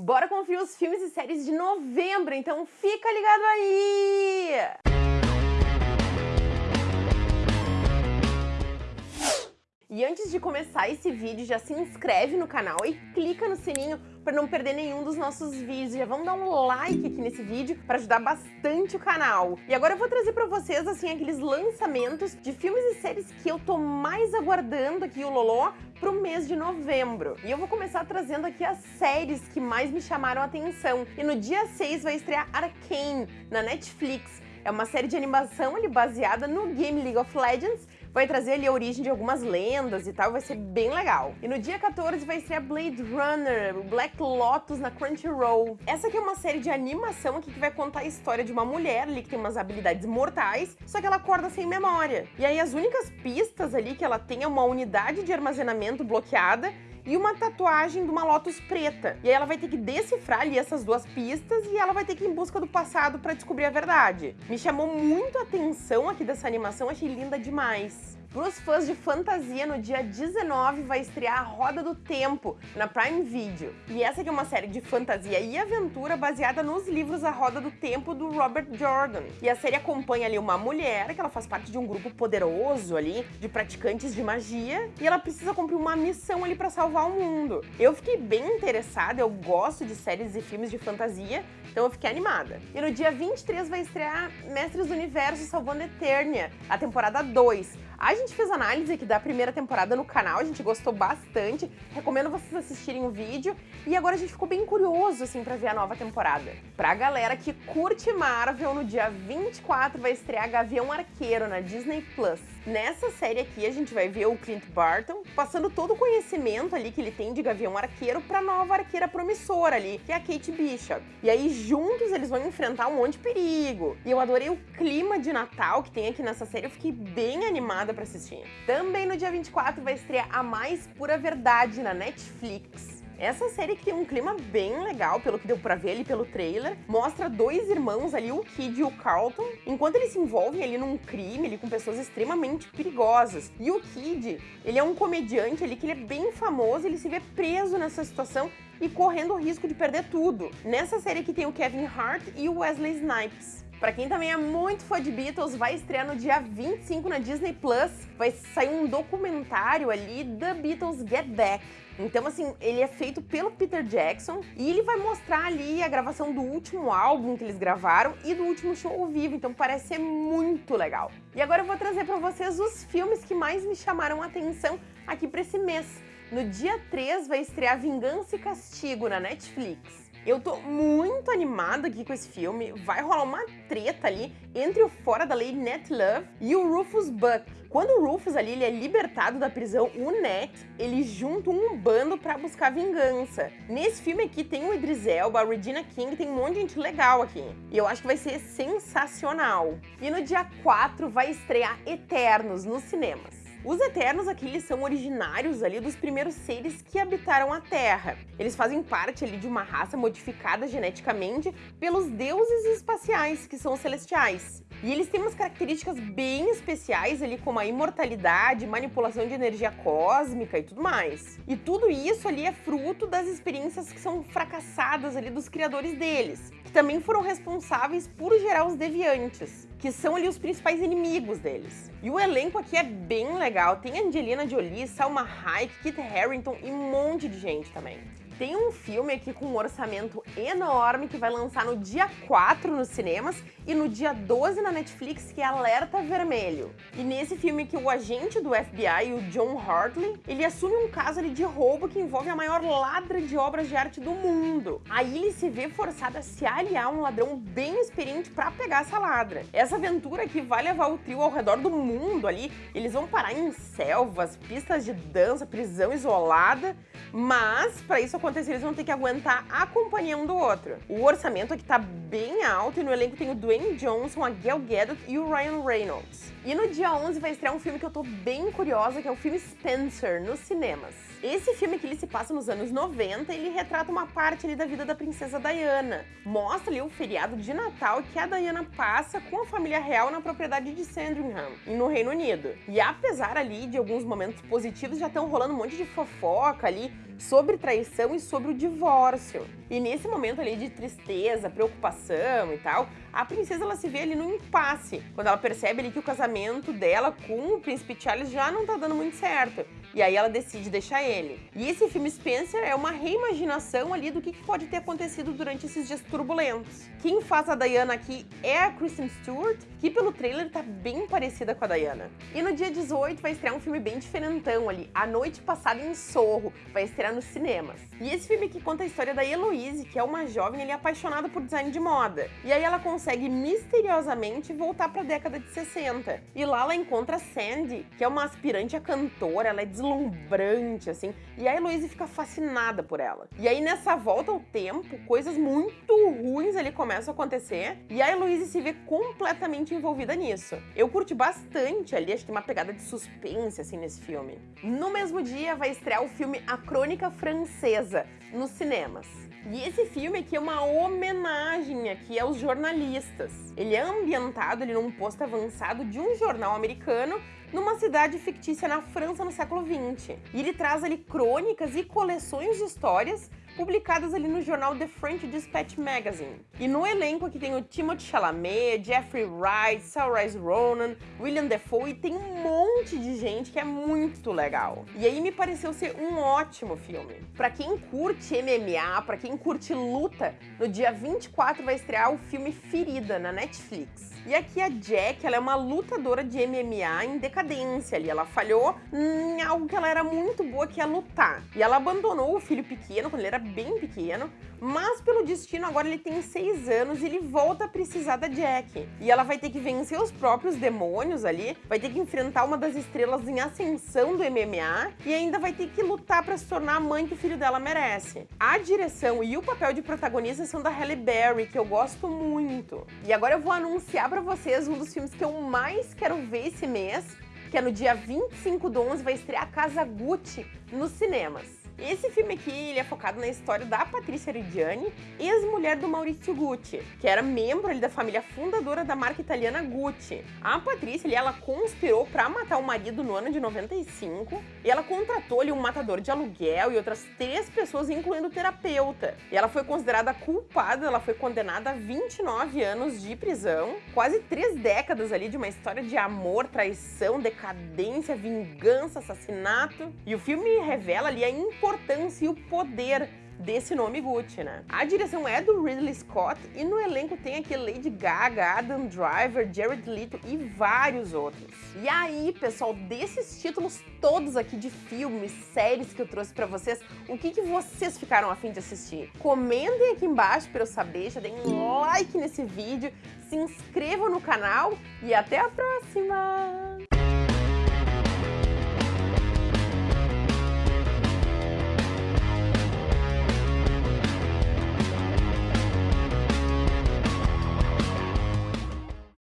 Bora conferir os filmes e séries de novembro, então fica ligado aí! E antes de começar esse vídeo, já se inscreve no canal e clica no sininho para não perder nenhum dos nossos vídeos. Já vamos dar um like aqui nesse vídeo para ajudar bastante o canal. E agora eu vou trazer para vocês assim aqueles lançamentos de filmes e séries que eu tô mais aguardando aqui o Lolô pro mês de novembro. E eu vou começar trazendo aqui as séries que mais me chamaram a atenção. E no dia 6 vai estrear Arcane na Netflix. É uma série de animação ali baseada no game League of Legends vai trazer ali a origem de algumas lendas e tal, vai ser bem legal. E no dia 14 vai estrear Blade Runner, Black Lotus na Crunchyroll. Essa aqui é uma série de animação aqui que vai contar a história de uma mulher ali que tem umas habilidades mortais, só que ela acorda sem memória. E aí as únicas pistas ali que ela tem é uma unidade de armazenamento bloqueada e uma tatuagem de uma Lotus preta. E aí ela vai ter que decifrar ali essas duas pistas e ela vai ter que ir em busca do passado para descobrir a verdade. Me chamou muito a atenção aqui dessa animação, achei linda demais. Para os fãs de fantasia, no dia 19 vai estrear a Roda do Tempo, na Prime Video. E essa aqui é uma série de fantasia e aventura baseada nos livros A Roda do Tempo, do Robert Jordan. E a série acompanha ali uma mulher, que ela faz parte de um grupo poderoso ali, de praticantes de magia, e ela precisa cumprir uma missão ali para salvar o mundo. Eu fiquei bem interessada, eu gosto de séries e filmes de fantasia, então eu fiquei animada. E no dia 23 vai estrear Mestres do Universo Salvando Eternia, a temporada 2. A gente fez análise aqui da primeira temporada no canal, a gente gostou bastante, recomendo vocês assistirem o vídeo. E agora a gente ficou bem curioso, assim, pra ver a nova temporada. Pra galera que curte Marvel, no dia 24 vai estrear Gavião Arqueiro na Disney+. Plus. Nessa série aqui a gente vai ver o Clint Barton passando todo o conhecimento ali que ele tem de Gavião Arqueiro pra nova arqueira promissora ali, que é a Kate Bishop. E aí juntos eles vão enfrentar um monte de perigo. E eu adorei o clima de Natal que tem aqui nessa série, eu fiquei bem animada pra assistir. Também no dia 24 vai estrear A Mais Pura Verdade na Netflix. Essa série que tem um clima bem legal, pelo que deu pra ver ali pelo trailer, mostra dois irmãos ali, o Kid e o Carlton, enquanto eles se envolvem ali num crime ali com pessoas extremamente perigosas. E o Kid, ele é um comediante ali que ele é bem famoso, ele se vê preso nessa situação e correndo o risco de perder tudo. Nessa série aqui tem o Kevin Hart e o Wesley Snipes. Pra quem também é muito fã de Beatles, vai estrear no dia 25 na Disney Plus. Vai sair um documentário ali, The Beatles Get Back. Então, assim, ele é feito pelo Peter Jackson e ele vai mostrar ali a gravação do último álbum que eles gravaram e do último show ao vivo, então parece ser muito legal. E agora eu vou trazer para vocês os filmes que mais me chamaram a atenção aqui para esse mês. No dia 3 vai estrear Vingança e Castigo na Netflix. Eu tô muito animada aqui com esse filme. Vai rolar uma treta ali entre o fora da lei Net Love e o Rufus Buck. Quando o Rufus ali ele é libertado da prisão, o Net, ele junta um bando para buscar vingança. Nesse filme aqui tem o Idris Elba, a Regina King, tem um monte de gente legal aqui. E eu acho que vai ser sensacional. E no dia 4 vai estrear Eternos nos cinemas. Os Eternos aqui eles são originários ali dos primeiros seres que habitaram a Terra. Eles fazem parte ali de uma raça modificada geneticamente pelos deuses espaciais, que são os celestiais. E eles têm umas características bem especiais ali, como a imortalidade, manipulação de energia cósmica e tudo mais. E tudo isso ali é fruto das experiências que são fracassadas ali dos criadores deles, que também foram responsáveis por gerar os deviantes, que são ali os principais inimigos deles. E o elenco aqui é bem legal, tem Angelina Jolie, Salma Hayek, Kit Harington e um monte de gente também. Tem um filme aqui com um orçamento enorme que vai lançar no dia 4 nos cinemas e no dia 12 na Netflix, que é Alerta Vermelho. E nesse filme que o agente do FBI, o John Hartley, ele assume um caso ali de roubo que envolve a maior ladra de obras de arte do mundo. Aí ele se vê forçado a se aliar a um ladrão bem experiente para pegar essa ladra. Essa aventura aqui vai levar o trio ao redor do mundo ali, eles vão parar em selvas, pistas de dança, prisão isolada, mas para isso acontecer eles vão ter que aguentar a companhia um do outro. O orçamento aqui tá bem alto e no elenco tem o Dwayne Johnson, a Gal Gadot e o Ryan Reynolds. E no dia 11 vai estrear um filme que eu tô bem curiosa, que é o filme Spencer, nos cinemas. Esse filme que ele se passa nos anos 90, ele retrata uma parte ali da vida da princesa Diana. Mostra ali o feriado de Natal que a Diana passa com a família real na propriedade de Sandringham, no Reino Unido. E apesar ali de alguns momentos positivos, já estão rolando um monte de fofoca ali sobre traição sobre o divórcio. E nesse momento ali de tristeza, preocupação e tal, a princesa ela se vê ali no impasse, quando ela percebe ali que o casamento dela com o príncipe Charles já não tá dando muito certo. E aí ela decide deixar ele. E esse filme Spencer é uma reimaginação ali do que pode ter acontecido durante esses dias turbulentos. Quem faz a Diana aqui é a Kristen Stewart, que pelo trailer tá bem parecida com a Diana. E no dia 18 vai estrear um filme bem diferentão ali, A Noite Passada em Sorro, vai estrear nos cinemas. E esse filme aqui conta a história da Heloise, que é uma jovem ali apaixonada por design de moda. E aí ela consegue misteriosamente voltar para a década de 60. E lá ela encontra Sandy, que é uma aspirante a cantora, ela é deslumbrante, assim, e a Heloise fica fascinada por ela. E aí, nessa volta ao tempo, coisas muito ruins ali começam a acontecer, e a Heloise se vê completamente envolvida nisso. Eu curti bastante ali, acho que tem uma pegada de suspense, assim, nesse filme. No mesmo dia, vai estrear o filme A Crônica Francesa, nos cinemas. E esse filme aqui é uma homenagem aqui aos jornalistas. Ele é ambientado ali num posto avançado de um jornal americano numa cidade fictícia na França no século XX. E ele traz ali crônicas e coleções de histórias publicadas ali no jornal The French Dispatch Magazine. E no elenco aqui tem o Timothée Chalamet, Jeffrey Wright, Saoirse Ronan, William Defoe e tem um monte de gente que é muito legal. E aí me pareceu ser um ótimo filme. Para quem curte MMA, para quem curte luta, no dia 24 vai estrear o filme Ferida na Netflix. E aqui a Jack, ela é uma lutadora de MMA em decadência ali. Ela falhou em algo que ela era muito boa, que é lutar. E ela abandonou o filho pequeno, quando ele era bem pequeno, mas pelo destino agora ele tem seis anos e ele volta a precisar da Jack. E ela vai ter que vencer os próprios demônios ali, vai ter que enfrentar uma das estrelas em ascensão do MMA e ainda vai ter que lutar para se tornar a mãe que o filho dela merece. A direção e o papel de protagonista são da Halle Berry, que eu gosto muito. E agora eu vou anunciar para vocês um dos filmes que eu mais quero ver esse mês, que é no dia 25 do 11 vai estrear Casa Gucci nos cinemas. Esse filme aqui ele é focado na história da Patrícia Reggiani, ex-mulher do Maurizio Gucci, que era membro ali, da família fundadora da marca italiana Gucci. A Patrícia ali, ela conspirou para matar o marido no ano de 95 e ela contratou ali um matador de aluguel e outras três pessoas, incluindo o terapeuta. E ela foi considerada culpada, ela foi condenada a 29 anos de prisão, quase três décadas ali de uma história de amor, traição, decadência, vingança, assassinato. E o filme revela ali a importância importância e o poder desse nome Gucci, né? A direção é do Ridley Scott e no elenco tem aqui Lady Gaga, Adam Driver, Jared Leto e vários outros. E aí, pessoal, desses títulos todos aqui de filmes, séries que eu trouxe pra vocês, o que, que vocês ficaram afim de assistir? Comentem aqui embaixo pra eu saber, já deem um like nesse vídeo, se inscrevam no canal e até a próxima!